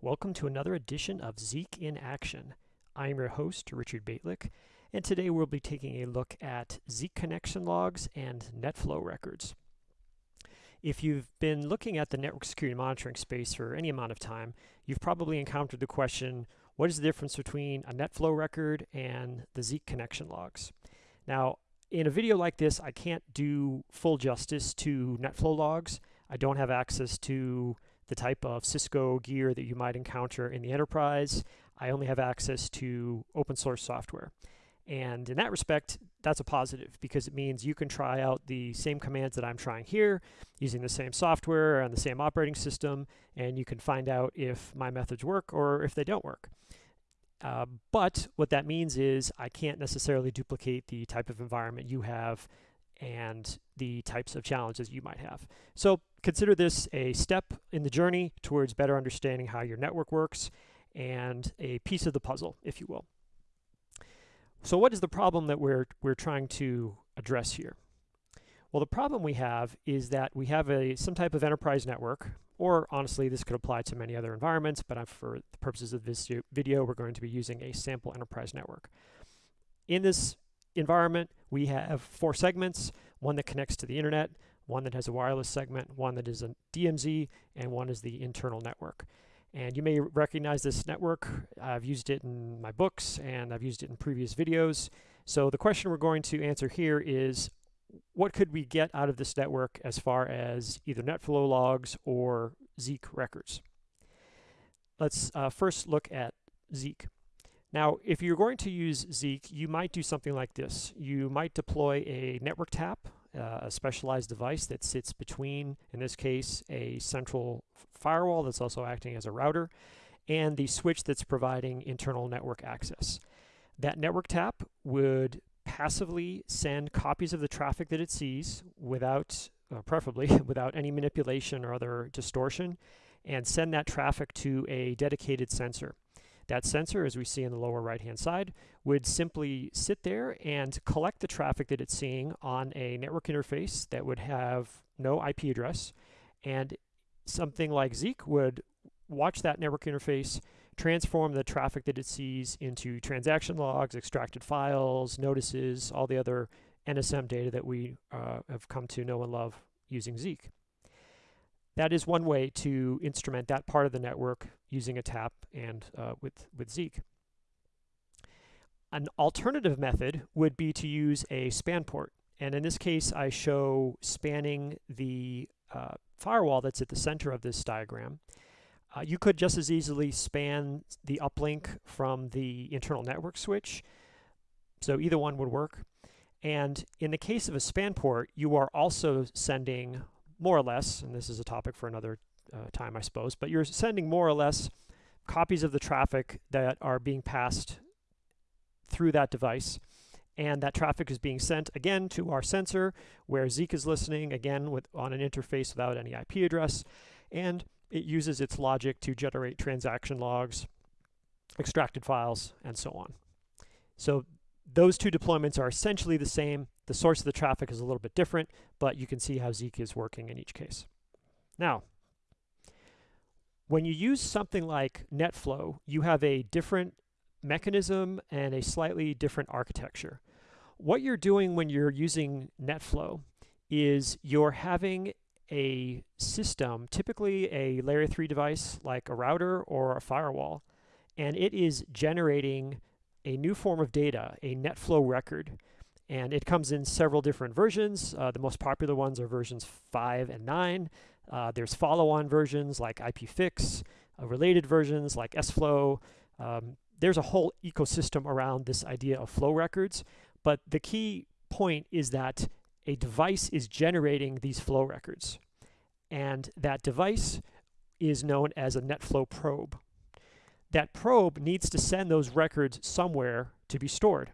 Welcome to another edition of Zeek in Action. I am your host, Richard Bejtlich, and today we'll be taking a look at Zeek connection logs and NetFlow records. If you've been looking at the network security monitoring space for any amount of time, you've probably encountered the question, what is the difference between a NetFlow record and the Zeek connection logs? Now, in a video like this, I can't do full justice to NetFlow logs. I don't have access to the type of Cisco gear that you might encounter in the enterprise. I only have access to open source software. And in that respect, that's a positive because it means you can try out the same commands that I'm trying here using the same software and the same operating system, and you can find out if my methods work or if they don't work. Uh, but what that means is I can't necessarily duplicate the type of environment you have and the types of challenges you might have. So consider this a step in the journey towards better understanding how your network works and a piece of the puzzle, if you will. So what is the problem that we're, we're trying to address here? Well, the problem we have is that we have a some type of enterprise network, or honestly, this could apply to many other environments, but for the purposes of this video, we're going to be using a sample enterprise network. In this environment, we have four segments, one that connects to the internet, one that has a wireless segment, one that is a DMZ, and one is the internal network. And you may recognize this network. I've used it in my books and I've used it in previous videos. So the question we're going to answer here is, what could we get out of this network as far as either NetFlow logs or Zeek records? Let's uh, first look at Zeek. Now, if you're going to use Zeek, you might do something like this. You might deploy a network tap uh, a specialized device that sits between, in this case, a central firewall that's also acting as a router, and the switch that's providing internal network access. That network tap would passively send copies of the traffic that it sees without, uh, preferably without any manipulation or other distortion, and send that traffic to a dedicated sensor. That sensor, as we see in the lower right-hand side, would simply sit there and collect the traffic that it's seeing on a network interface that would have no IP address. And something like Zeek would watch that network interface, transform the traffic that it sees into transaction logs, extracted files, notices, all the other NSM data that we uh, have come to know and love using Zeek. That is one way to instrument that part of the network using a tap and uh, with, with Zeek. An alternative method would be to use a span port. And in this case, I show spanning the uh, firewall that's at the center of this diagram. Uh, you could just as easily span the uplink from the internal network switch. So either one would work. And in the case of a span port, you are also sending more or less, and this is a topic for another uh, time, I suppose, but you're sending more or less copies of the traffic that are being passed through that device. And that traffic is being sent again to our sensor where Zeek is listening again with on an interface without any IP address. And it uses its logic to generate transaction logs, extracted files, and so on. So those two deployments are essentially the same. The source of the traffic is a little bit different, but you can see how Zeek is working in each case. Now, when you use something like NetFlow, you have a different mechanism and a slightly different architecture. What you're doing when you're using NetFlow is you're having a system, typically a layer 3 device like a router or a firewall, and it is generating a new form of data, a NetFlow record. And it comes in several different versions. Uh, the most popular ones are versions 5 and 9. Uh, there's follow-on versions like IPFix, uh, related versions like SFlow. Um, there's a whole ecosystem around this idea of flow records. But the key point is that a device is generating these flow records. And that device is known as a NetFlow probe. That probe needs to send those records somewhere to be stored.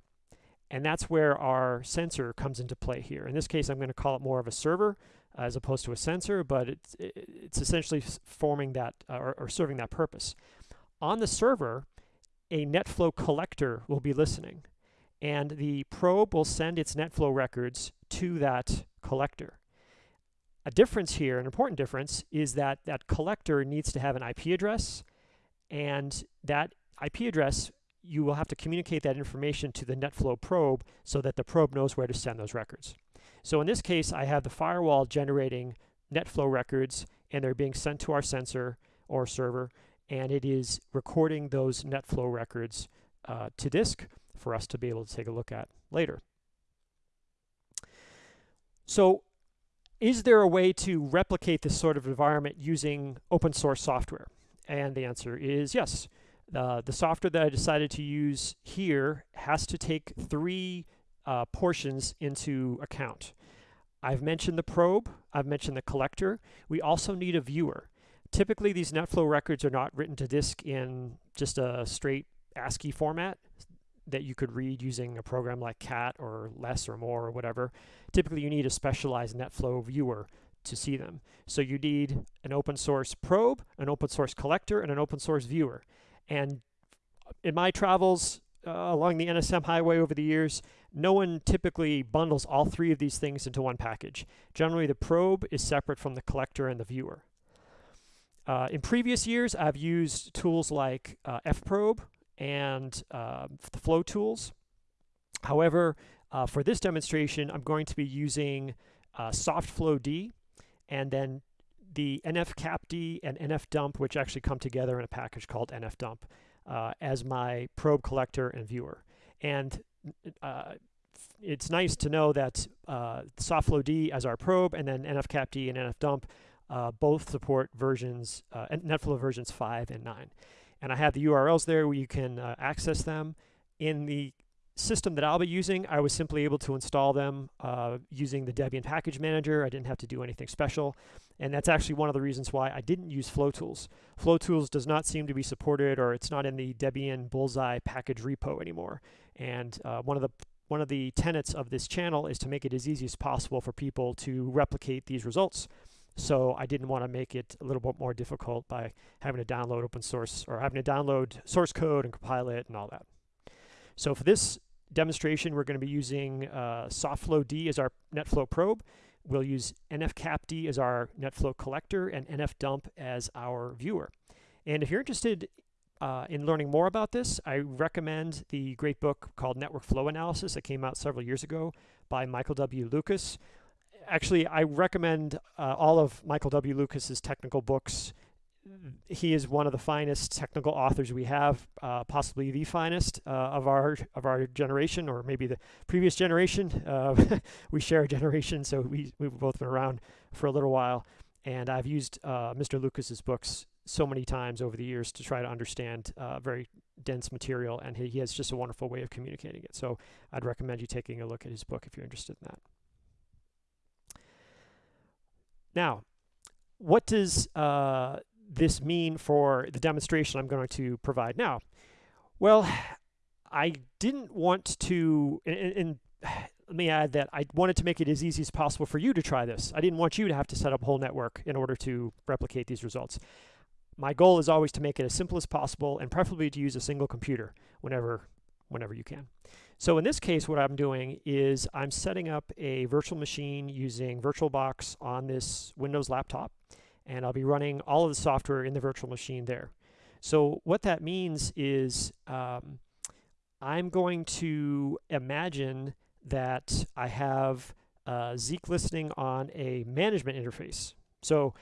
And that's where our sensor comes into play here. In this case, I'm going to call it more of a server as opposed to a sensor, but it's, it's essentially forming that uh, or, or serving that purpose. On the server, a NetFlow collector will be listening, and the probe will send its NetFlow records to that collector. A difference here, an important difference, is that that collector needs to have an IP address and that IP address you will have to communicate that information to the NetFlow probe so that the probe knows where to send those records. So in this case, I have the firewall generating NetFlow records and they're being sent to our sensor or server and it is recording those NetFlow records uh, to disk for us to be able to take a look at later. So is there a way to replicate this sort of environment using open source software? And the answer is yes. Uh, the software that I decided to use here has to take three uh, portions into account. I've mentioned the probe, I've mentioned the collector. We also need a viewer. Typically, these NetFlow records are not written to disk in just a straight ASCII format that you could read using a program like CAT or less or more or whatever. Typically, you need a specialized NetFlow viewer to see them. So you need an open source probe, an open source collector, and an open source viewer. And in my travels uh, along the NSM highway over the years, no one typically bundles all three of these things into one package. Generally, the probe is separate from the collector and the viewer. Uh, in previous years, I've used tools like uh, fprobe and uh, the flow tools. However, uh, for this demonstration, I'm going to be using uh, SoftFlowD and then the NFCapD and NFDump, which actually come together in a package called NFDump, uh, as my probe collector and viewer. And uh, it's nice to know that uh, SoftFlowD as our probe and then NFCapD and NFDump uh, both support versions, uh, NetFlow versions 5 and 9. And I have the URLs there where you can uh, access them. In the system that I'll be using, I was simply able to install them uh, using the Debian package manager. I didn't have to do anything special. And that's actually one of the reasons why I didn't use FlowTools. FlowTools does not seem to be supported or it's not in the Debian Bullseye package repo anymore. And uh, one of the one of the tenets of this channel is to make it as easy as possible for people to replicate these results. So I didn't want to make it a little bit more difficult by having to download open source or having to download source code and compile it and all that. So for this demonstration, we're going to be using uh, SoftFlowD as our NetFlow probe. We'll use NFCapD as our NetFlow collector and NFDump as our viewer. And if you're interested uh, in learning more about this, I recommend the great book called Network Flow Analysis that came out several years ago by Michael W. Lucas. Actually, I recommend uh, all of Michael W. Lucas's technical books he is one of the finest technical authors we have, uh, possibly the finest uh, of our of our generation, or maybe the previous generation. Uh, we share a generation, so we we've both been around for a little while. And I've used uh, Mr. Lucas's books so many times over the years to try to understand uh, very dense material, and he, he has just a wonderful way of communicating it. So I'd recommend you taking a look at his book if you're interested in that. Now, what does uh, this mean for the demonstration I'm going to provide now? Well, I didn't want to, and, and, let me add that I wanted to make it as easy as possible for you to try this. I didn't want you to have to set up a whole network in order to replicate these results. My goal is always to make it as simple as possible and preferably to use a single computer whenever, whenever you can. So in this case, what I'm doing is I'm setting up a virtual machine using VirtualBox on this Windows laptop and I'll be running all of the software in the virtual machine there. So what that means is um, I'm going to imagine that I have uh, Zeek listening on a management interface. So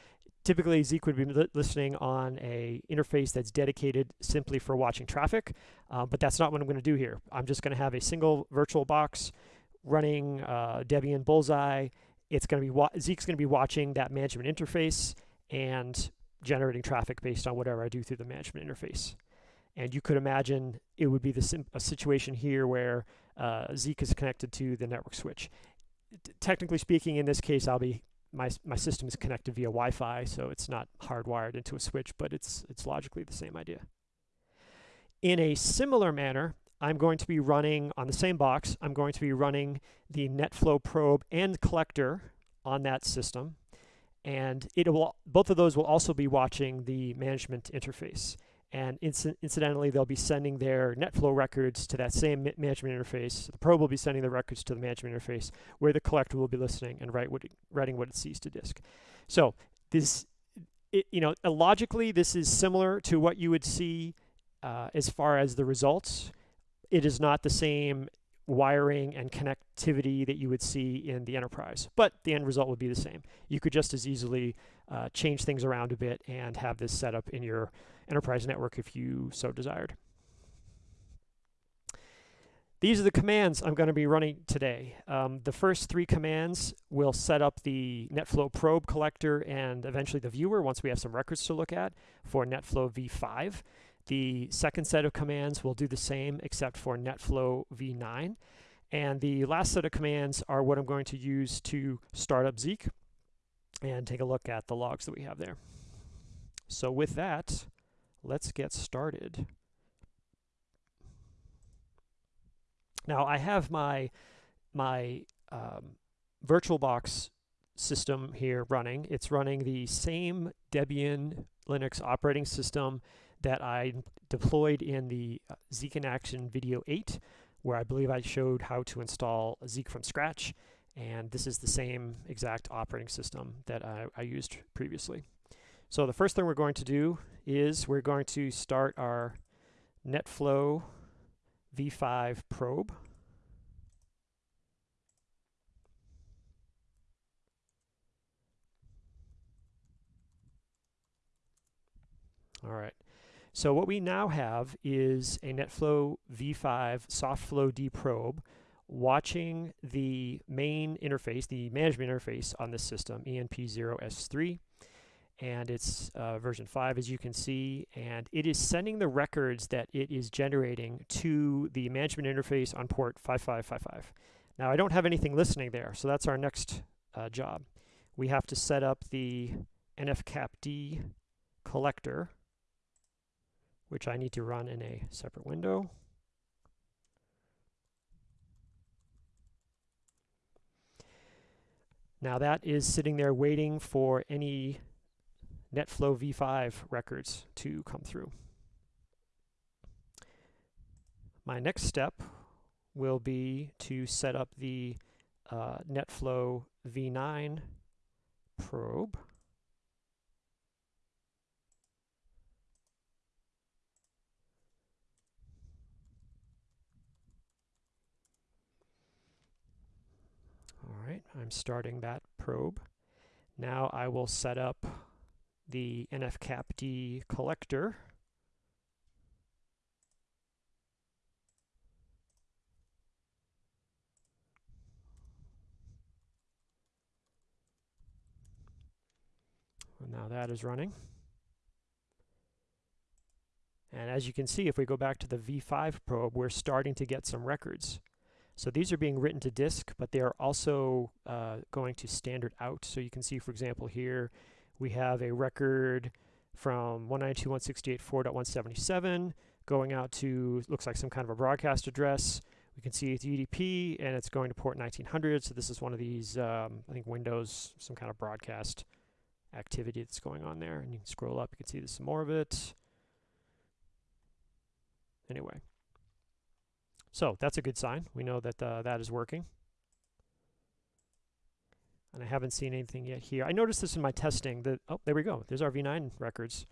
typically Zeek would be li listening on a interface that's dedicated simply for watching traffic, uh, but that's not what I'm going to do here. I'm just going to have a single virtual box running uh, Debian Bullseye. It's going to be Zeek's going to be watching that management interface and generating traffic based on whatever I do through the management interface. And you could imagine it would be the a situation here where uh, Zeek is connected to the network switch. T technically speaking, in this case, I'll be my my system is connected via Wi-Fi, so it's not hardwired into a switch, but it's it's logically the same idea. In a similar manner, I'm going to be running on the same box. I'm going to be running the NetFlow probe and collector on that system and it will both of those will also be watching the management interface. And inc incidentally, they'll be sending their NetFlow records to that same management interface. The probe will be sending the records to the management interface, where the collector will be listening and write what it, writing what it sees to disk. So this it, you know, logically, this is similar to what you would see uh, as far as the results. It is not the same wiring and connectivity that you would see in the enterprise, but the end result would be the same. You could just as easily uh, change things around a bit and have this set up in your enterprise network if you so desired. These are the commands I'm going to be running today. Um, the first three commands will set up the NetFlow probe collector and eventually the viewer once we have some records to look at for NetFlow v5. The second set of commands will do the same except for NetFlow v9. And the last set of commands are what I'm going to use to start up Zeek and take a look at the logs that we have there. So with that, let's get started. Now I have my my um, VirtualBox system here running. It's running the same Debian Linux operating system that I deployed in the uh, Zeek in Action video 8, where I believe I showed how to install Zeek from scratch. And this is the same exact operating system that I, I used previously. So the first thing we're going to do is we're going to start our NetFlow v5 probe. All right. So what we now have is a NetFlow v5 SoftFlow D probe watching the main interface, the management interface on this system, ENP0S3 and it's uh, version 5 as you can see and it is sending the records that it is generating to the management interface on port 5555. Now I don't have anything listening there so that's our next uh, job. We have to set up the NFCAPD collector which I need to run in a separate window. Now that is sitting there waiting for any NetFlow v5 records to come through. My next step will be to set up the uh, NetFlow v9 probe. All right, I'm starting that probe. Now I will set up the NFCAPD collector. now that is running. And as you can see, if we go back to the V5 probe, we're starting to get some records. So these are being written to disk, but they are also uh, going to standard out. So you can see, for example, here we have a record from 192.168.4.177 going out to, looks like some kind of a broadcast address. We can see it's UDP and it's going to port 1900. So this is one of these, um, I think Windows, some kind of broadcast activity that's going on there. And you can scroll up, you can see there's some more of it. Anyway. So that's a good sign. We know that uh, that is working and I haven't seen anything yet here. I noticed this in my testing that, oh, there we go. There's our V9 records.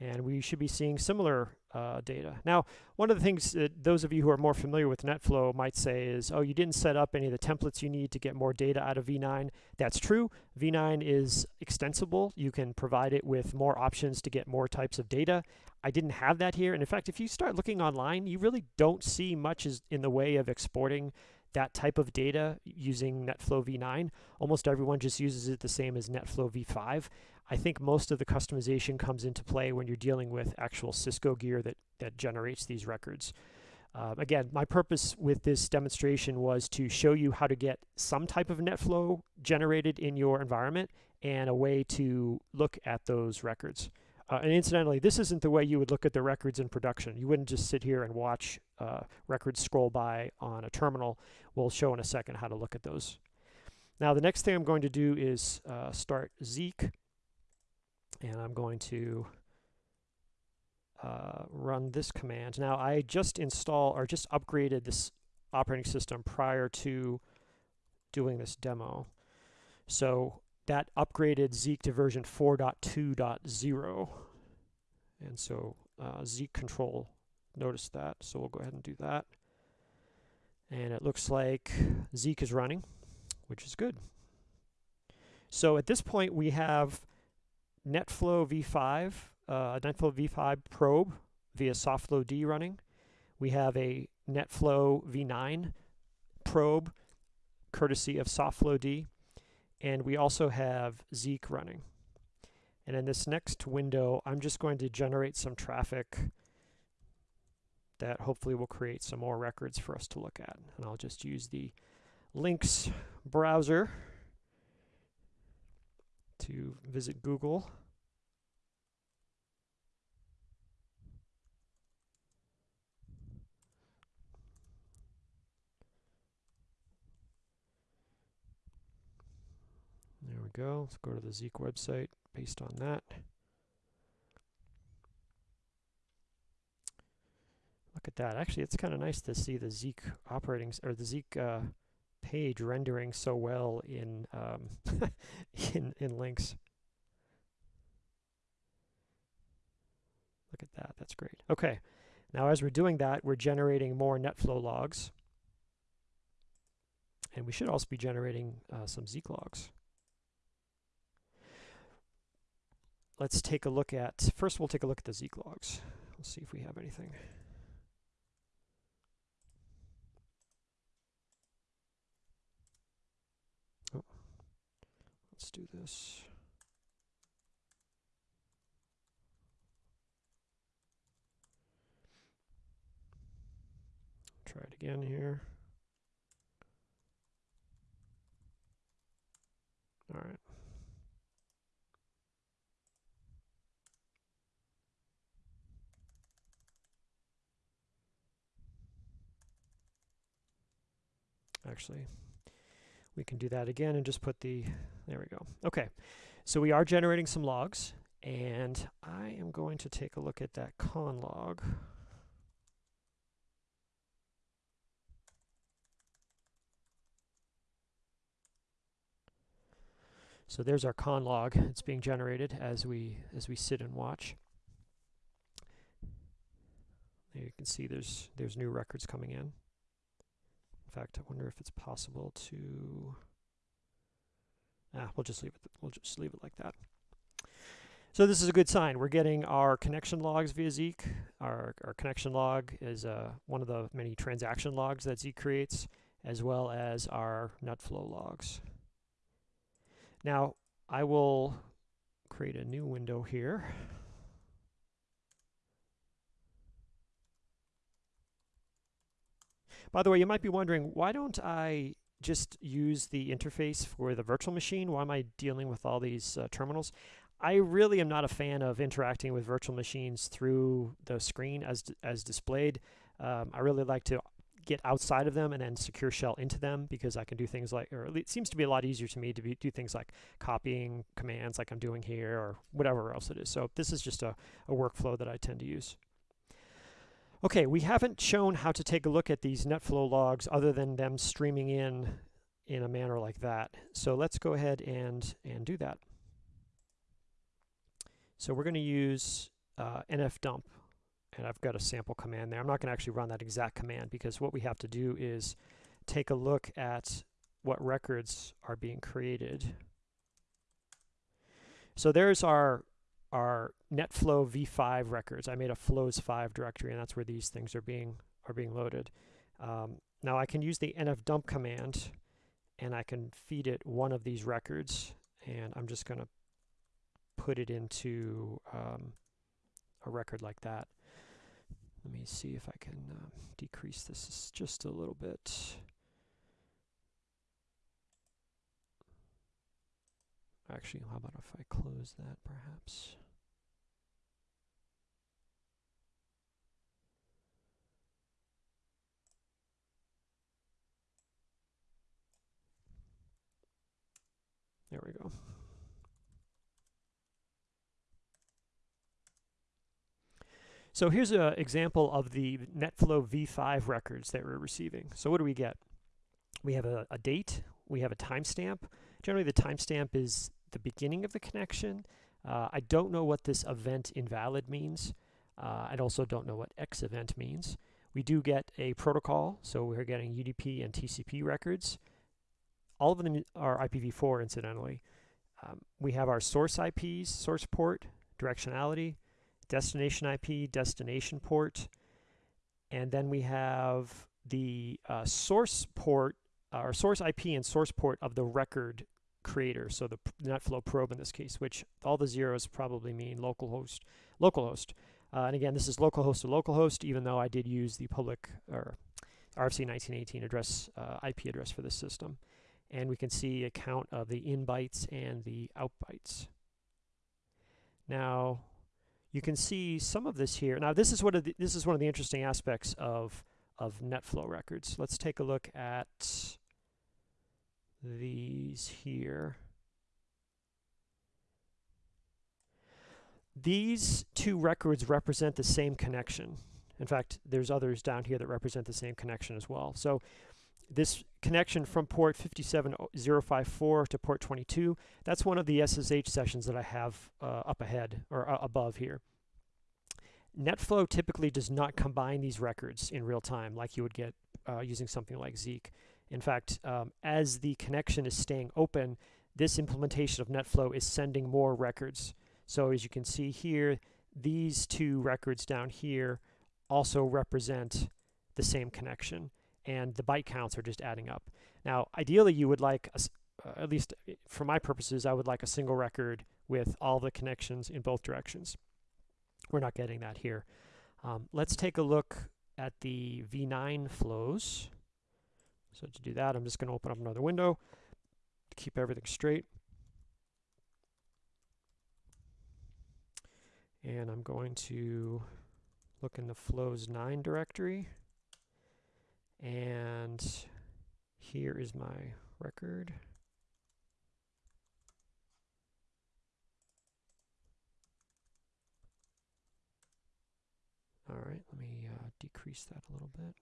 And we should be seeing similar uh, data. Now, one of the things that those of you who are more familiar with NetFlow might say is, oh, you didn't set up any of the templates you need to get more data out of V9. That's true. V9 is extensible. You can provide it with more options to get more types of data. I didn't have that here. And in fact, if you start looking online, you really don't see much in the way of exporting that type of data using NetFlow v9. Almost everyone just uses it the same as NetFlow v5. I think most of the customization comes into play when you're dealing with actual Cisco gear that, that generates these records. Uh, again, my purpose with this demonstration was to show you how to get some type of NetFlow generated in your environment and a way to look at those records. Uh, and incidentally, this isn't the way you would look at the records in production. You wouldn't just sit here and watch uh, records scroll by on a terminal. We'll show in a second how to look at those. Now, the next thing I'm going to do is uh, start Zeek. And I'm going to uh, run this command. Now, I just installed or just upgraded this operating system prior to doing this demo. So that upgraded Zeek to version 4.2.0. And so uh, Zeek control noticed that, so we'll go ahead and do that. And it looks like Zeek is running, which is good. So at this point, we have NetFlow v5, uh, NetFlow v5 probe via SoftFlow-D running. We have a NetFlow v9 probe courtesy of SoftFlow-D. And we also have Zeek running. And in this next window, I'm just going to generate some traffic that hopefully will create some more records for us to look at. And I'll just use the links browser to visit Google. There we go. Let's go to the Zeek website based on that. Look at that. Actually, it's kind of nice to see the Zeek operating or the Zeek uh, page rendering so well in um, in in Lynx. Look at that. That's great. Okay. Now, as we're doing that, we're generating more NetFlow logs. And we should also be generating uh, some Zeek logs. Let's take a look at, first we'll take a look at the Zeek logs. Let's see if we have anything. Let's do this. Try it again here. All right. Actually, we can do that again and just put the, there we go. Okay, so we are generating some logs, and I am going to take a look at that con log. So there's our con log. It's being generated as we as we sit and watch. There you can see there's there's new records coming in. In fact, I wonder if it's possible to... Ah, we'll just leave it. We'll just leave it like that. So this is a good sign. We're getting our connection logs via Zeek. Our, our connection log is uh, one of the many transaction logs that Zeek creates, as well as our NetFlow logs. Now, I will create a new window here. By the way, you might be wondering, why don't I just use the interface for the virtual machine? Why am I dealing with all these uh, terminals? I really am not a fan of interacting with virtual machines through the screen as, as displayed. Um, I really like to get outside of them and then secure shell into them because I can do things like, or it seems to be a lot easier to me to be, do things like copying commands like I'm doing here or whatever else it is. So this is just a, a workflow that I tend to use. Okay, we haven't shown how to take a look at these NetFlow logs other than them streaming in in a manner like that. So let's go ahead and, and do that. So we're going to use uh, nfdump, and I've got a sample command there. I'm not going to actually run that exact command because what we have to do is take a look at what records are being created. So there's our are NetFlow v5 records. I made a flows5 directory, and that's where these things are being are being loaded. Um, now I can use the nfdump command, and I can feed it one of these records, and I'm just going to put it into um, a record like that. Let me see if I can uh, decrease this just a little bit. Actually, how about if I close that perhaps? There we go. So here's an example of the NetFlow v5 records that we're receiving. So what do we get? We have a, a date, we have a timestamp, Generally, the timestamp is the beginning of the connection. Uh, I don't know what this event invalid means. Uh, I also don't know what X event means. We do get a protocol, so we're getting UDP and TCP records. All of them are IPv4, incidentally. Um, we have our source IPs, source port, directionality, destination IP, destination port, and then we have the uh, source port, uh, or source IP and source port of the record creator, so the NetFlow probe in this case, which all the zeros probably mean localhost, localhost. Uh, and again, this is localhost to localhost, even though I did use the public or RFC 1918 address uh, IP address for this system. And we can see a count of the in bytes and the out bytes. Now, you can see some of this here. Now, this is what the, this is one of the interesting aspects of of NetFlow records. Let's take a look at these here. These two records represent the same connection. In fact, there's others down here that represent the same connection as well. So this connection from port 57054 to port 22, that's one of the SSH sessions that I have uh, up ahead or uh, above here. NetFlow typically does not combine these records in real time like you would get uh, using something like Zeek. In fact, um, as the connection is staying open, this implementation of NetFlow is sending more records. So as you can see here, these two records down here also represent the same connection and the byte counts are just adding up. Now, ideally you would like, a, uh, at least uh, for my purposes, I would like a single record with all the connections in both directions. We're not getting that here. Um, let's take a look at the V9 flows. So to do that, I'm just going to open up another window to keep everything straight. And I'm going to look in the flows 9 directory. And here is my record. All right, let me uh, decrease that a little bit.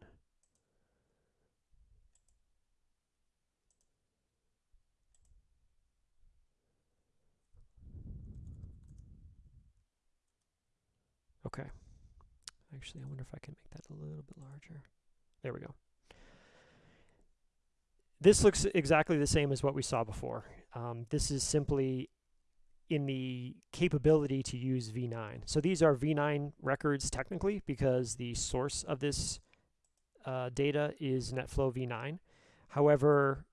Okay. Actually, I wonder if I can make that a little bit larger. There we go. This looks exactly the same as what we saw before. Um, this is simply in the capability to use V9. So these are V9 records technically because the source of this uh, data is NetFlow V9. However,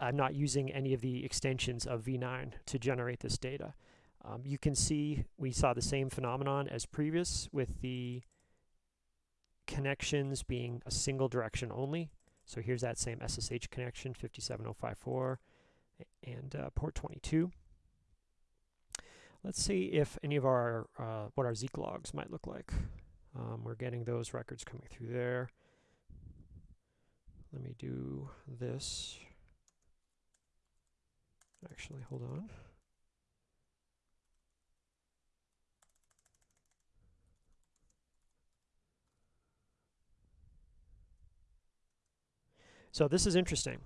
I'm not using any of the extensions of V9 to generate this data. Um, you can see we saw the same phenomenon as previous with the connections being a single direction only. So here's that same SSH connection, 57054 and uh, port 22. Let's see if any of our, uh, what our Zeek logs might look like. Um, we're getting those records coming through there. Let me do this. Actually, hold on. So this is interesting.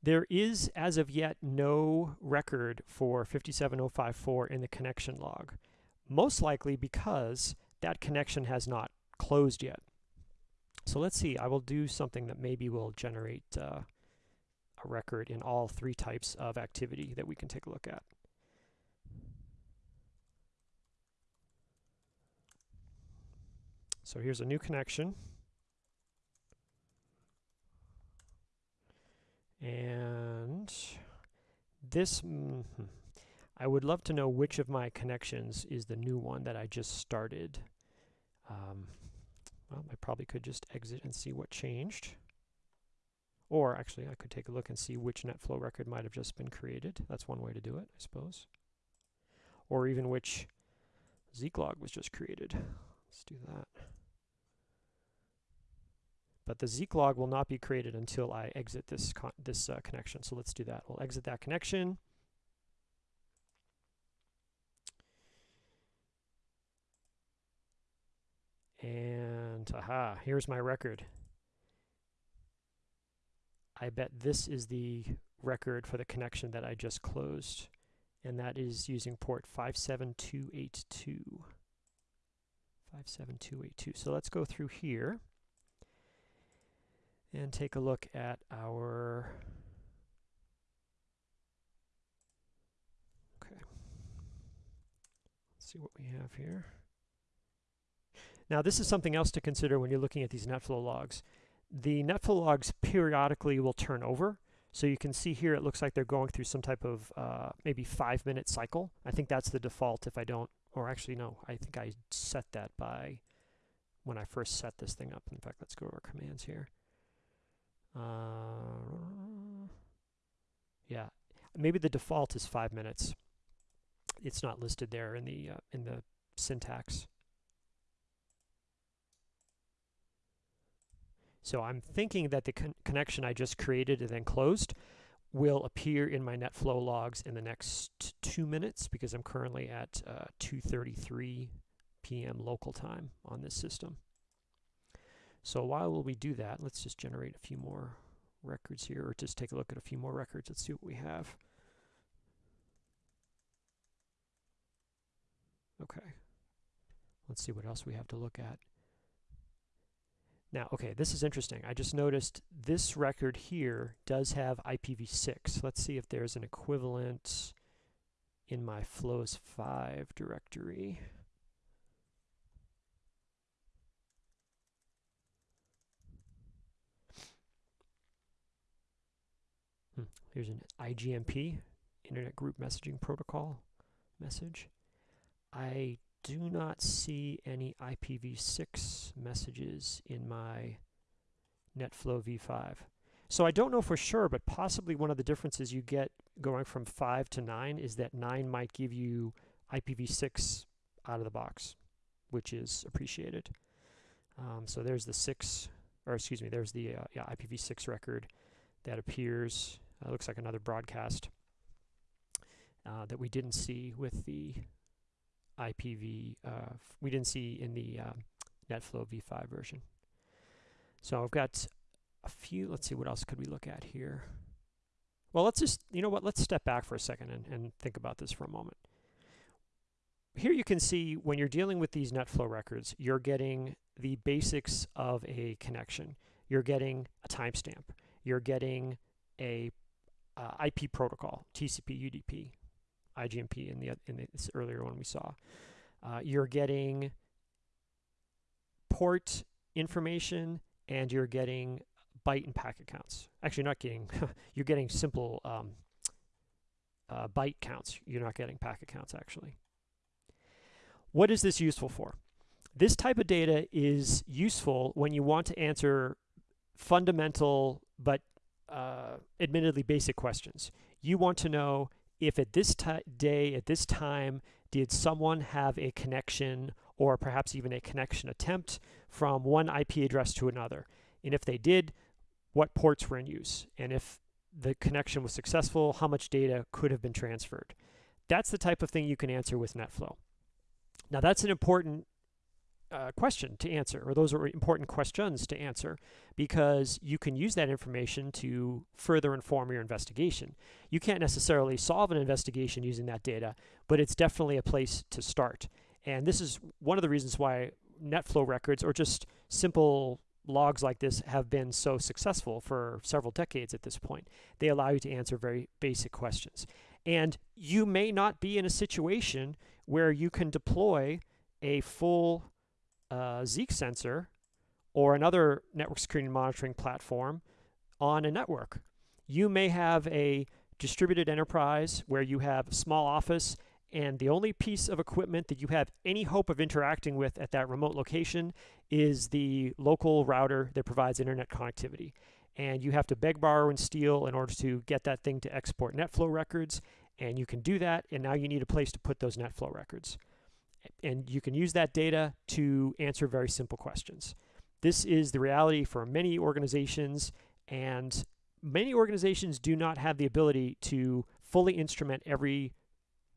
There is, as of yet, no record for 57054 in the connection log, most likely because that connection has not closed yet. So let's see, I will do something that maybe will generate uh, a record in all three types of activity that we can take a look at. So here's a new connection. And this, mm, I would love to know which of my connections is the new one that I just started. Um, well, I probably could just exit and see what changed. Or actually, I could take a look and see which NetFlow record might have just been created. That's one way to do it, I suppose. Or even which Zeek log was just created. Let's do that. But the Zeek log will not be created until I exit this, this uh, connection. So let's do that. We'll exit that connection. And aha, here's my record. I bet this is the record for the connection that I just closed, and that is using port 57282. 57282. So let's go through here and take a look at our okay. Let's see what we have here. Now this is something else to consider when you're looking at these NetFlow logs. The NetFlow logs periodically will turn over. So you can see here it looks like they're going through some type of uh, maybe five minute cycle. I think that's the default if I don't or actually no I think I set that by when I first set this thing up. In fact let's go our commands here uh, yeah, maybe the default is five minutes. It's not listed there in the uh, in the syntax. So I'm thinking that the con connection I just created and then closed will appear in my NetFlow logs in the next two minutes because I'm currently at uh, 2.33 p.m. local time on this system. So while we do that, let's just generate a few more records here, or just take a look at a few more records. Let's see what we have. Okay. Let's see what else we have to look at. Now, okay, this is interesting. I just noticed this record here does have IPv6. Let's see if there's an equivalent in my flows 5 directory. Here's an IGMP, Internet Group Messaging Protocol message. I do not see any IPv6 messages in my NetFlow v5. So I don't know for sure, but possibly one of the differences you get going from 5 to 9 is that 9 might give you IPv6 out of the box, which is appreciated. Um, so there's the 6, or excuse me, there's the uh, yeah, IPv6 record that appears uh, looks like another broadcast uh, that we didn't see with the IPv, uh, we didn't see in the uh, NetFlow v5 version. So I've got a few, let's see, what else could we look at here? Well, let's just, you know what, let's step back for a second and, and think about this for a moment. Here you can see when you're dealing with these NetFlow records, you're getting the basics of a connection. You're getting a timestamp. You're getting a uh, IP protocol, TCP, UDP, IGMP in the in this earlier one we saw. Uh, you're getting port information and you're getting byte and packet counts. Actually, not getting, you're getting simple um, uh, byte counts. You're not getting packet counts, actually. What is this useful for? This type of data is useful when you want to answer fundamental but uh, admittedly basic questions. You want to know if at this day, at this time, did someone have a connection or perhaps even a connection attempt from one IP address to another? And if they did, what ports were in use? And if the connection was successful, how much data could have been transferred? That's the type of thing you can answer with NetFlow. Now that's an important uh, question to answer, or those are important questions to answer, because you can use that information to further inform your investigation. You can't necessarily solve an investigation using that data, but it's definitely a place to start. And this is one of the reasons why NetFlow records, or just simple logs like this, have been so successful for several decades at this point. They allow you to answer very basic questions. And you may not be in a situation where you can deploy a full uh, Zeek sensor or another network security monitoring platform on a network. You may have a distributed enterprise where you have a small office and the only piece of equipment that you have any hope of interacting with at that remote location is the local router that provides internet connectivity. And you have to beg, borrow, and steal in order to get that thing to export NetFlow records. And you can do that, and now you need a place to put those NetFlow records and you can use that data to answer very simple questions. This is the reality for many organizations, and many organizations do not have the ability to fully instrument every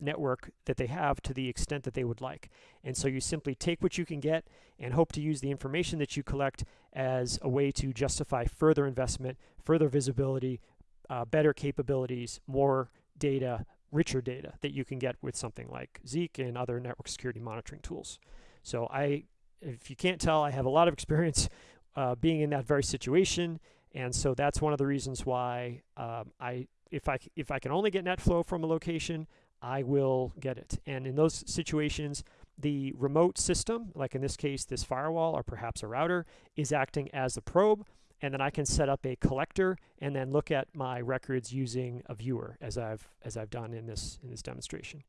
network that they have to the extent that they would like. And so you simply take what you can get and hope to use the information that you collect as a way to justify further investment, further visibility, uh, better capabilities, more data, richer data that you can get with something like Zeek and other network security monitoring tools. So I, if you can't tell, I have a lot of experience uh, being in that very situation, and so that's one of the reasons why um, I, if I if I can only get NetFlow from a location, I will get it. And in those situations, the remote system, like in this case, this firewall or perhaps a router, is acting as the probe and then I can set up a collector and then look at my records using a viewer as I've as I've done in this in this demonstration.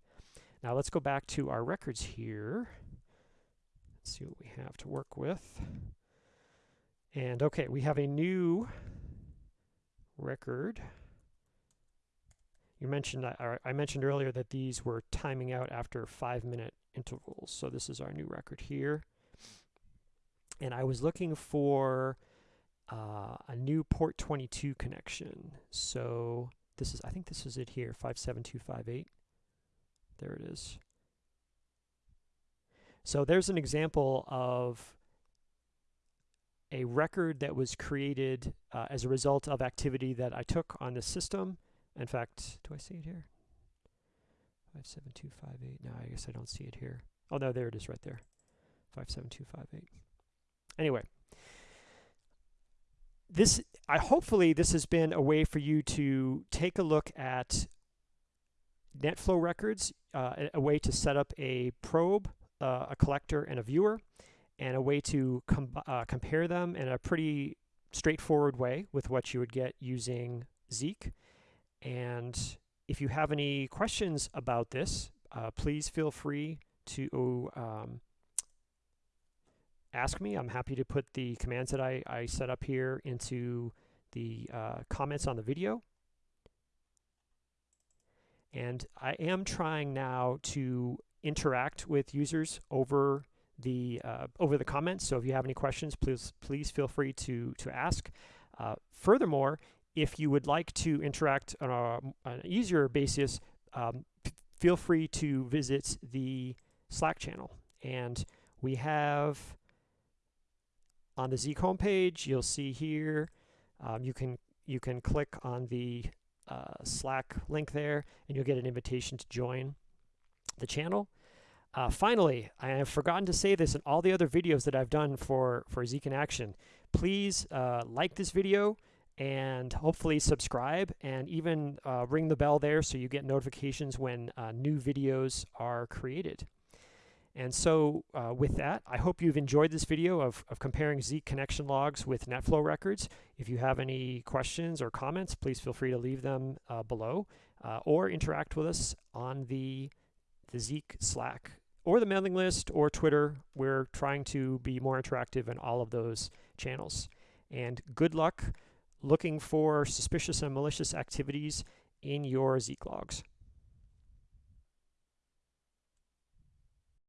Now let's go back to our records here. Let's see what we have to work with. And okay, we have a new record. You mentioned I, I mentioned earlier that these were timing out after five minute intervals. So this is our new record here. And I was looking for uh, a new port 22 connection. So this is, I think this is it here, 57258. There it is. So there's an example of a record that was created uh, as a result of activity that I took on the system. In fact, do I see it here? 57258. No, I guess I don't see it here. Oh, no, there it is right there. 57258. Anyway, this I hopefully this has been a way for you to take a look at NetFlow records, uh, a, way to set up a probe, uh, a collector, and a viewer, and a way to com uh, compare them in a pretty straightforward way with what you would get using Zeek. And if you have any questions about this, uh, please feel free to um, ask me. I'm happy to put the commands that I, I set up here into the uh, comments on the video. And I am trying now to interact with users over the uh, over the comments. So if you have any questions, please please feel free to to ask. Uh, furthermore, if you would like to interact on a, an easier basis, um, feel free to visit the Slack channel. And we have on the Zeek homepage, you'll see here, um, you can you can click on the uh, Slack link there, and you'll get an invitation to join the channel. Uh, finally, I have forgotten to say this in all the other videos that I've done for, for Zeek in Action. Please uh, like this video and hopefully subscribe and even uh, ring the bell there so you get notifications when uh, new videos are created. And so uh, with that, I hope you've enjoyed this video of, of comparing Zeek connection logs with NetFlow records. If you have any questions or comments, please feel free to leave them uh, below uh, or interact with us on the, the Zeek Slack or the mailing list or Twitter. We're trying to be more interactive in all of those channels. And good luck looking for suspicious and malicious activities in your Zeek logs.